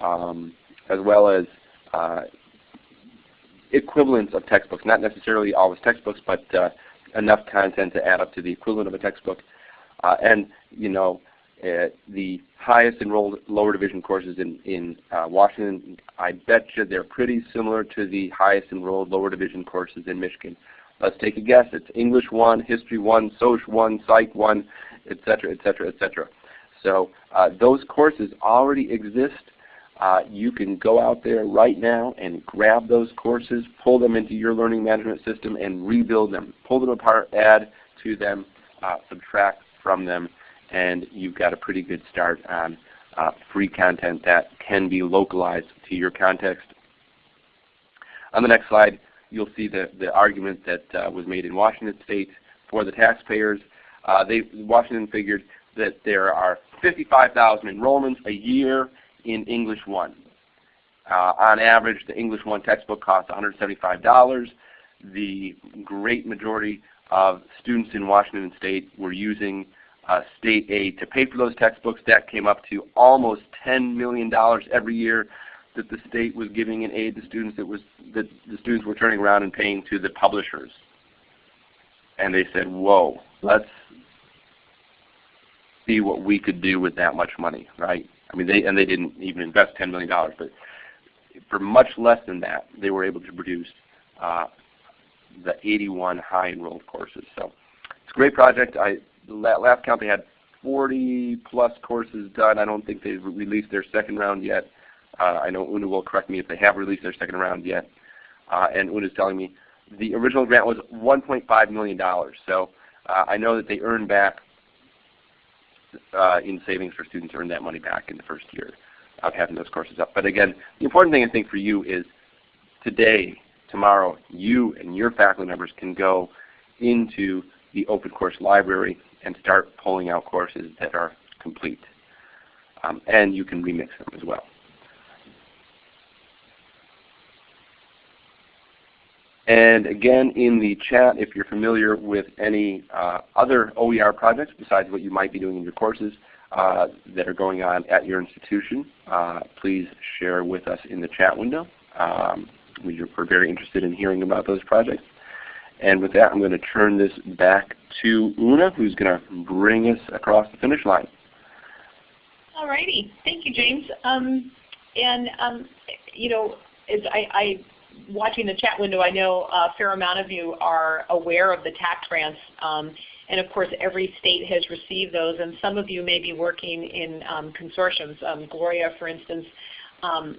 Speaker 1: um, as well as uh, equivalents of textbooks. Not necessarily always textbooks, but uh, enough content to add up to the equivalent of a textbook. Uh, and you know, uh, the highest enrolled lower division courses in, in uh, Washington, I bet you they're pretty similar to the highest enrolled lower division courses in Michigan. Let's take a guess. It's English 1, History 1, Social 1, Psych 1, etc., etc., etc. So uh, those courses already exist. Uh, you can go out there right now and grab those courses, pull them into your learning management system, and rebuild them. Pull them apart, add to them, uh, subtract from them, and you've got a pretty good start on uh, free content that can be localized to your context. On the next slide, you'll see the, the argument that uh, was made in Washington State for the taxpayers. Uh, they, Washington figured that there are 55,000 enrollments a year in English 1. Uh, on average, the English 1 textbook costs $175. The great majority of students in Washington State were using uh, state aid to pay for those textbooks. That came up to almost $10 million every year that the state was giving in aid to students that was that the students were turning around and paying to the publishers. And they said, whoa, let's see what we could do with that much money, right? I mean, they and they didn't even invest $10 million, but for much less than that, they were able to produce uh, the 81 high enrolled courses. So it's a great project. I last count they had 40 plus courses done. I don't think they've released their second round yet. Uh, I know Una will correct me if they have released their second round yet. Uh, and Una is telling me the original grant was $1.5 million. So uh, I know that they earn back uh, in savings for students earn that money back in the first year of having those courses up. But again, the important thing I think for you is today, tomorrow, you and your faculty members can go into the open course library and start pulling out courses that are complete. Um, and you can remix them as well. And again, in the chat, if you're familiar with any uh, other OER projects besides what you might be doing in your courses uh, that are going on at your institution, uh, please share with us in the chat window. Um, we're very interested in hearing about those projects. And with that, I'm going to turn this back to Una, who's going to bring us across the finish line.
Speaker 2: All righty. Thank you, James. Um, and, um, you know, I, I, watching the chat window, I know a fair amount of you are aware of the TAACCCT grants. Um, and of course, every state has received those, and some of you may be working in um, consortiums. Um, Gloria, for instance, um,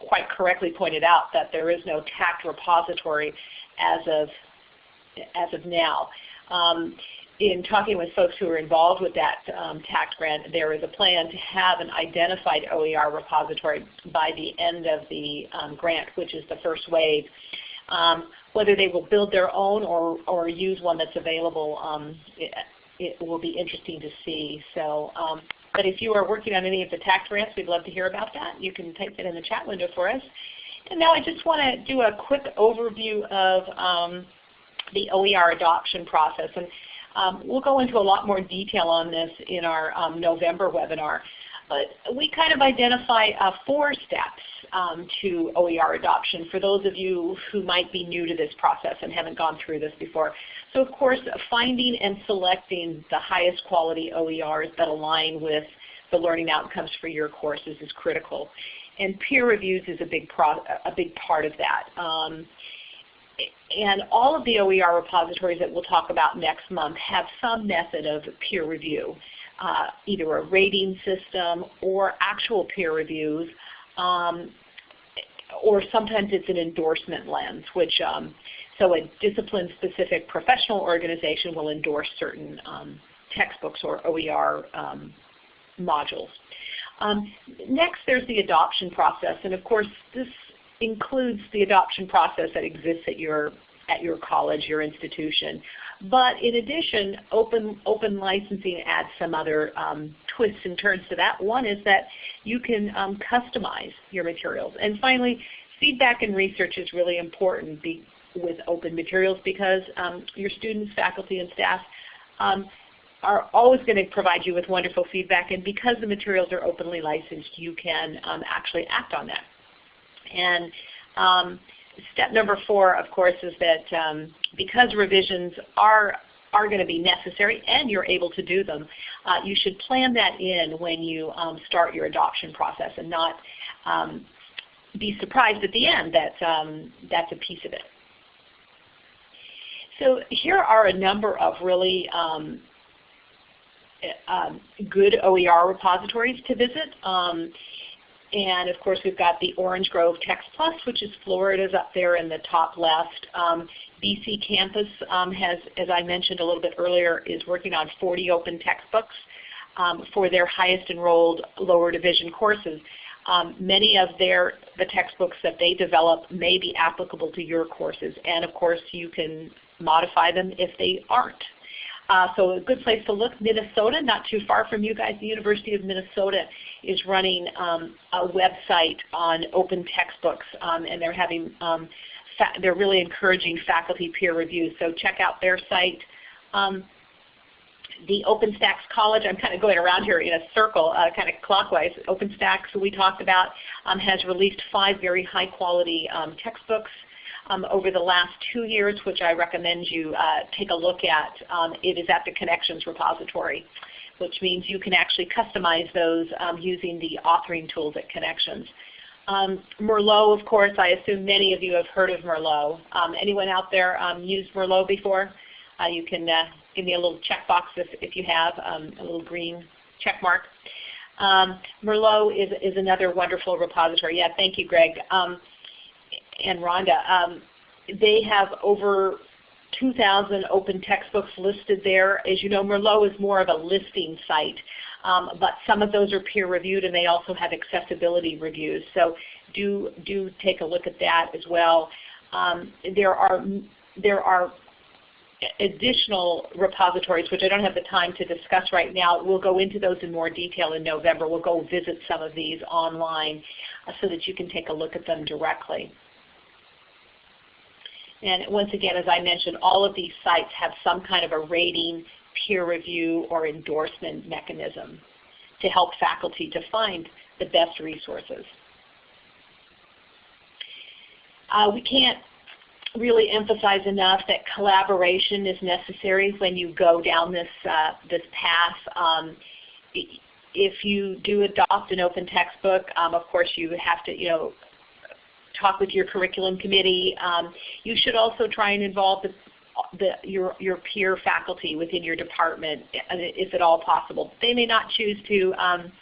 Speaker 2: quite correctly pointed out that there is no TAACCCT repository as of as of now. Um, in talking with folks who are involved with that um, TAACCCT grant, there is a plan to have an identified OER repository by the end of the um, grant, which is the first wave. Um, whether they will build their own or, or use one that's available, um, it, it, will be interesting to see. So, um, but if you are working on any of the TAACCCT grants, we'd love to hear about that. You can type that in the chat window for us. And now I just want to do a quick overview of um, the OER adoption process. And um, we'll go into a lot more detail on this in our um, November webinar. But we kind of identify uh, four steps um, to OER adoption for those of you who might be new to this process and haven't gone through this before. So of course, finding and selecting the highest quality OERs that align with the learning outcomes for your courses is critical. And peer reviews is a big, a big part of that. Um, and all of the OER repositories that we'll talk about next month have some method of peer review, uh, either a rating system or actual peer reviews, um, or sometimes it's an endorsement lens, which um, so a discipline-specific professional organization will endorse certain um, textbooks or OER um, modules. Um, next, there's the adoption process, and of course, this includes the adoption process that exists at your at your college, your institution. But in addition, open, open licensing adds some other um, twists and turns to that. One is that you can um, customize your materials. And finally, feedback and research is really important. With open materials because um, your students, faculty, and staff um, are always going to provide you with wonderful feedback, and because the materials are openly licensed, you can um, actually act on that. And um, step number four, of course, is that um, because revisions are are going to be necessary and you're able to do them, uh, you should plan that in when you um, start your adoption process and not um, be surprised at the end that um, that's a piece of it. So here are a number of really um, um, good OER repositories to visit. Um, and of course we've got the Orange Grove Text Plus, which is Florida's up there in the top left. Um, BC Campus um, has, as I mentioned a little bit earlier, is working on 40 open textbooks um, for their highest enrolled lower division courses. Um, many of their the textbooks that they develop may be applicable to your courses, and of course you can modify them if they aren't. Uh, so a good place to look, Minnesota, not too far from you guys, the University of Minnesota is running um, a website on open textbooks, um, and they're having um, they're really encouraging faculty peer review. So check out their site. Um, the OpenStax College, I'm kind of going around here in a circle, uh, kind of clockwise. OpenStax, we talked about, um, has released five very high quality textbooks um, over the last two years, which I recommend you uh, take a look at. Um, it is at the Connexions repository, which means you can actually customize those um, using the authoring tools at Connexions. Um, Merlot, of course, I assume many of you have heard of Merlot. Um, anyone out there um, used Merlot before? Uh, you can uh, give me a little checkbox if, if you have, a little green check mark. Merlot is, is another wonderful repository. Yeah, thank you, Greg and Rhonda. Um, they have over 2,000 open textbooks listed there. As you know, Merlot is more of a listing site, um, but some of those are peer reviewed and they also have accessibility reviews. So do, do take a look at that as well. Um, there are there are additional repositories, which I don't have the time to discuss right now. We'll go into those in more detail in November. We'll go visit some of these online uh, so that you can take a look at them directly. And once again, as I mentioned, all of these sites have some kind of a rating, peer review, or endorsement mechanism to help faculty to find the best resources. Uh, we can't really emphasize enough that collaboration is necessary when you go down this, uh, this path. Um, if you do adopt an open textbook, um, of course you have to, you know, talk with your curriculum committee. Um, you should also try and involve the, the, your, your peer faculty within your department, if at all possible. They may not choose to um,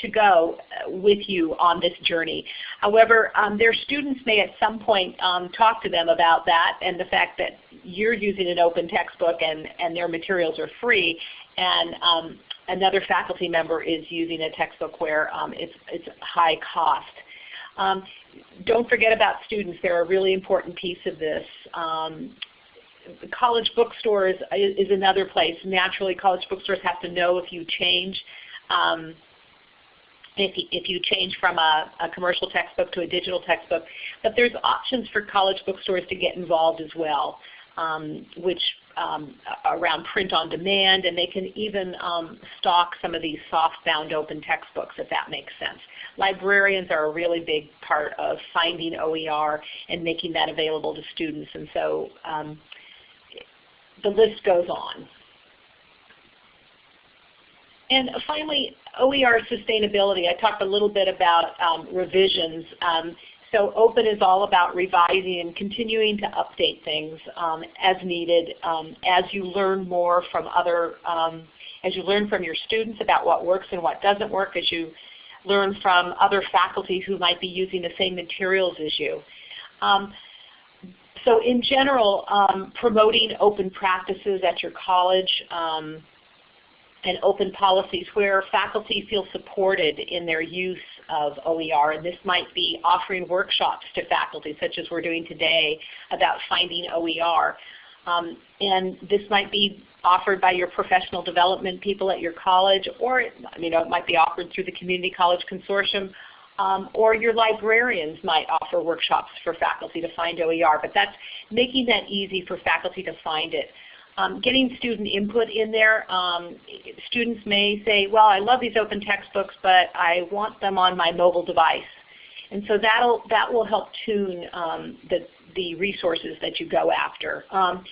Speaker 2: to go with you on this journey. However, um, their students may at some point um, talk to them about that and the fact that you're using an open textbook and, and their materials are free and um, another faculty member is using a textbook where um, it's, it's high cost. Um, don't forget about students. They're a really important piece of this. Um, college bookstores is, is, another place. Naturally, college bookstores have to know if you change. Um, if if you change from a, a, commercial textbook to a digital textbook. But there's options for college bookstores to get involved as well, um, which um, around print on demand, and they can even um, stock some of these soft-bound open textbooks if that makes sense. Librarians are a really big part of finding OER and making that available to students, and so um, the list goes on. And finally, OER sustainability. I talked a little bit about um, revisions. So open is all about revising and continuing to update things um, as needed um, as you learn more from other, um, as you learn from your students about what works and what doesn't work, as you learn from other faculty who might be using the same materials as you. Um, so in general, um, promoting open practices at your college um, and open policies where faculty feel supported in their use of OER. And this might be offering workshops to faculty, such as we're doing today, about finding OER. Um, and this might be offered by your professional development people at your college, or it, you know, it might be offered through the Community College Consortium. Um, or your librarians might offer workshops for faculty to find OER, but that's making that easy for faculty to find it. Um, getting student input in there, um, students may say, well, I love these open textbooks, but I want them on my mobile device. And so that'll, that will help tune um, the, the resources that you go after. Um,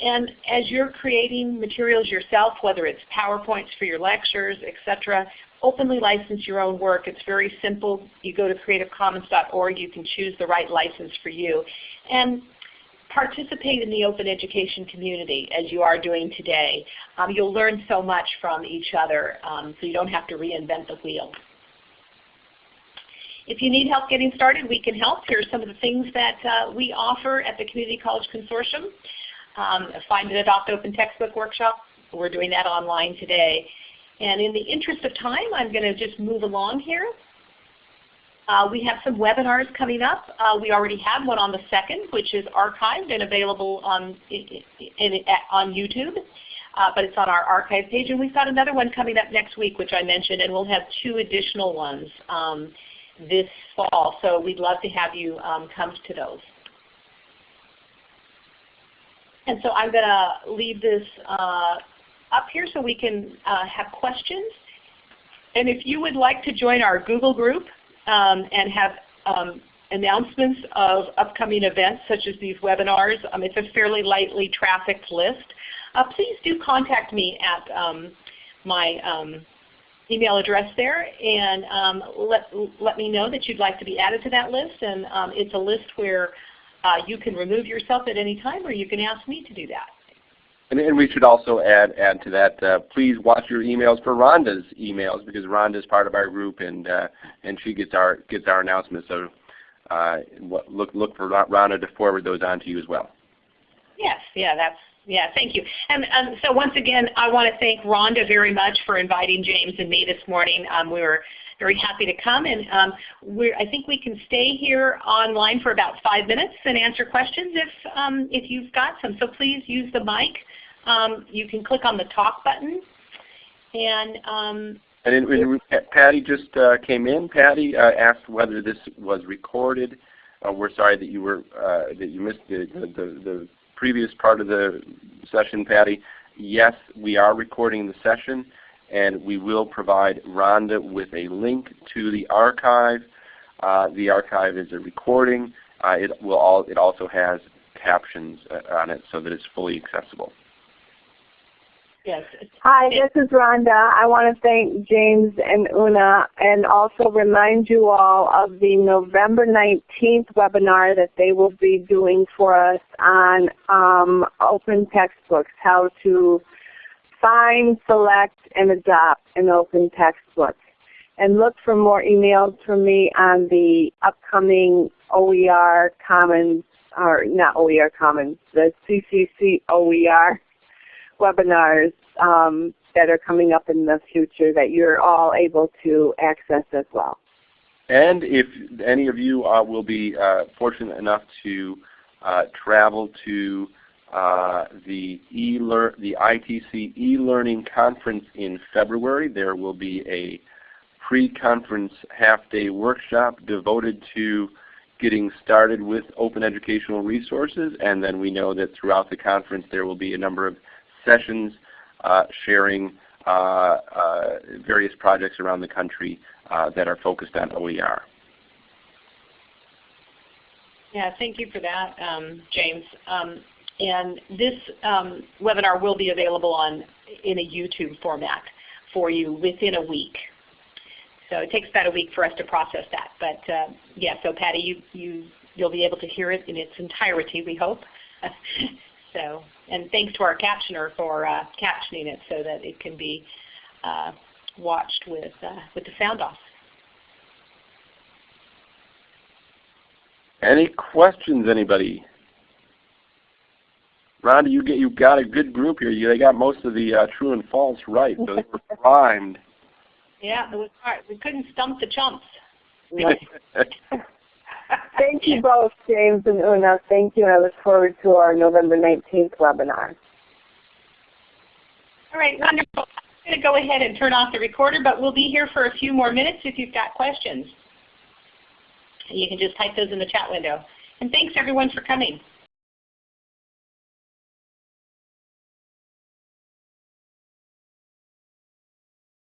Speaker 2: and as you're creating materials yourself, whether it's PowerPoints for your lectures, etc., openly license your own work. It's very simple. You go to creativecommons.org. You can choose the right license for you. And participate in the open education community as you are doing today. Um, you'll learn so much from each other um, so you don't have to reinvent the wheel. If you need help getting started, we can help. Here are some of the things that uh, we offer at the Community College Consortium. Um, find and adopt open textbook workshop. We're doing that online today. And in the interest of time, I'm going to just move along here. Uh, we have some webinars coming up. Uh, we already have one on the 2nd, which is archived and available on, in, in, on YouTube. Uh, but it's on our archive page. And we've got another one coming up next week, which I mentioned, and we'll have two additional ones um, this fall. So we'd love to have you um, come to those. And so I'm going to leave this uh, up here so we can uh, have questions. And if you would like to join our Google group, and have um, announcements of upcoming events such as these webinars. Um, it's a fairly lightly trafficked list. Uh, please do contact me at um, my um, email address there and um, let, let me know that you'd like to be added to that list. And it's a list where uh, you can remove yourself at any time or you can ask me to do that.
Speaker 1: And, and, we should also add add to that. Uh, please watch your emails for Rhonda's emails because Rhonda is part of our group and uh, and she gets our gets our announcements. So uh, look look for Rhonda to forward those on to you as well.
Speaker 2: Yes, yeah, that's yeah. Thank you. And um, so once again, I want to thank Rhonda very much for inviting James and me this morning. Um, we were very happy to come, and um, I think we can stay here online for about five minutes and answer questions if um, if you've got some. So please use the mic um, you can click on the talk button. And um,
Speaker 1: and Patty just uh, came in. Patty uh, asked whether this was recorded. Uh, we're sorry that you were uh, that you missed the, the, the, previous part of the session, Patty. Yes, we are recording the session, and we will provide Rhonda with a link to the archive. Uh, the archive is a recording. Uh, it will all. It also has captions on it so that it's fully accessible.
Speaker 2: Yes.
Speaker 3: Hi, this is Rhonda. I want to thank James and Una and also remind you all of the November 19th webinar that they will be doing for us on um, open textbooks, how to find, select, and adopt an open textbook. And look for more emails from me on the upcoming OER Commons, or not OER Commons, the CCC OER webinars um, that are coming up in the future that you're all able to access as well.
Speaker 1: And if any of you uh, will be uh, fortunate enough to uh, travel to uh, the, e the ITC e-learning conference in February, there will be a pre-conference half-day workshop devoted to getting started with open educational resources. And then we know that throughout the conference there will be a number of sessions uh, sharing uh, uh, various projects around the country that are focused on OER.
Speaker 2: Yeah, thank you for that, um, James. Um, and this um, webinar will be available on in a YouTube format for you within a week. So it takes about a week for us to process that. But uh, yeah, so Patty, you, you, you'll be able to hear it in its entirety, we hope. so and thanks to our captioner for uh, captioning it so that it can be uh, watched with, uh, with the sound off.
Speaker 1: Any questions, anybody? Rhonda, you get you got a good group here. You, they got most of the uh, true and false right, so they were primed.
Speaker 2: Yeah, it was hard. We couldn't stump the chumps.
Speaker 3: Thank you both, James and Una. Thank you. and I look forward to our November 19th webinar.
Speaker 2: All right, wonderful. I'm going to go ahead and turn off the recorder, but we'll be here for a few more minutes if you've got questions. You can just type those in the chat window. And thanks everyone for coming.